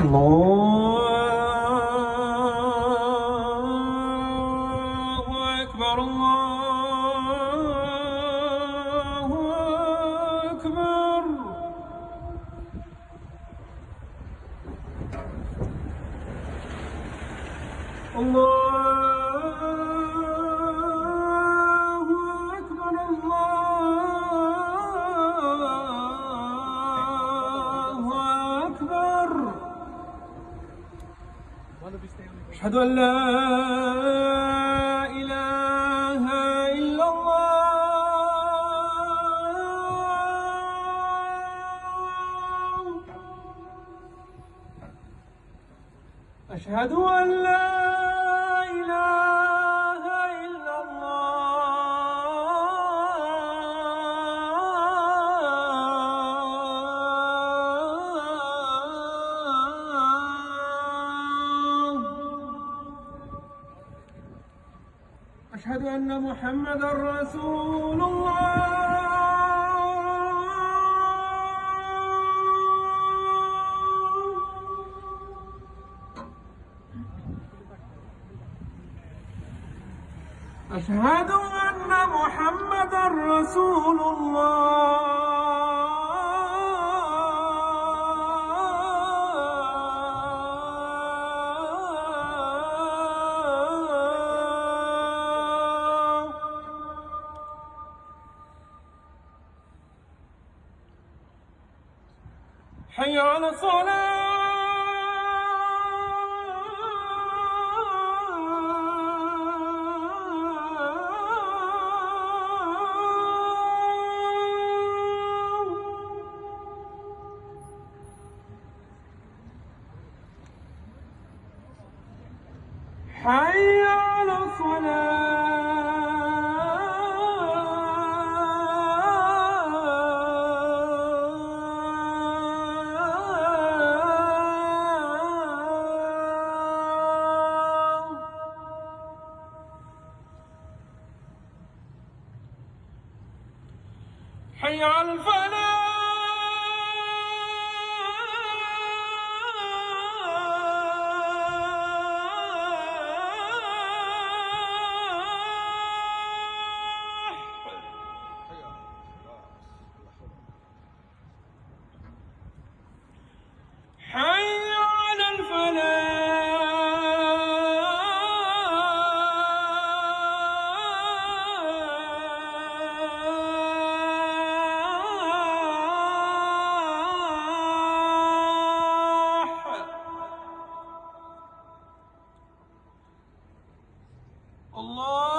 الله أكبر الله أكبر. الله أشهد أن لا إله إلا الله. أشهد أن لا إله أشهد أن محمدا رسول الله. أشهد أن محمدا رسول الله. حي على الصلاة. حي على الصلاة. حي على الفلاح. Allah.